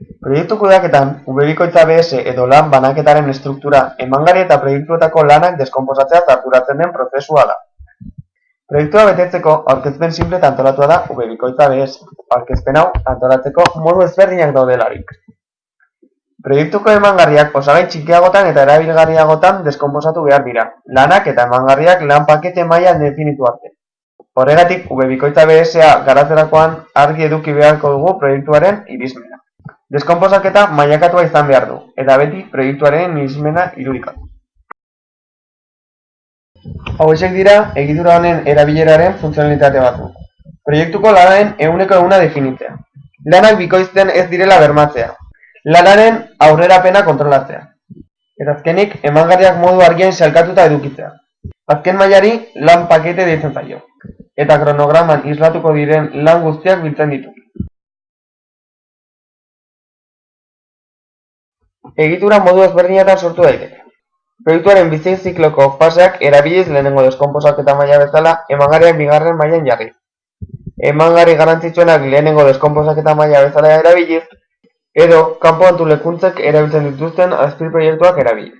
Proiektu kudeaketan, ubebikoitza BS edo lan banaketaren estruktura, emangarri eta proiektuetako lanak deskonposatzea arduratzen den prozesua da. Proiektua betetzeko aurkezpen sinple eta antolatua da ubebikoitza BS. Aurkezpen hau antolatzeko modu ezberdinak daudelarik. Proiektuko emangarriak osagai txikiagotan eta erabilgarriagotan deskonposatu behar dira, lanak eta emangarriak lan pakete mailan definitu arte. Horregatik, ubebikoitza BS-a garatzerakoan argi eduki beharko dugu proiektuaren irizmena. Deskonposaketa mailakatua izan behar du, eta beti proiektuaren irizmena irudikatu. Hauexek dira egitura honen erabileraren funtzionalitate batzuk. Proiektuko lanaren ehuneko ehuna definitzea. Lanak bikoizten ez direla bermatzea. Lanaren aurrerapena kontrolatzea. Eta azkenik, emangarriak modu argian sailkatuta edukitzea. Azken mailari lan pakete deitzen zaio. Eta kronograman islatuko diren lan guztiak biltzen ditu. Egitura modu ezberdinetan sortu daiteke. Proiektuaren bizi zikloko faseak erabiliz lehenengo deskonposaketa maila bezala emangarriak bigarren mailan jarri. Emangarri garrantzitsuenak lehenengo deskonposaketa maila bezala erabiliz, edo kanpo antolakuntzek erabiltzen dituzten azpiproiektuak erabiliz.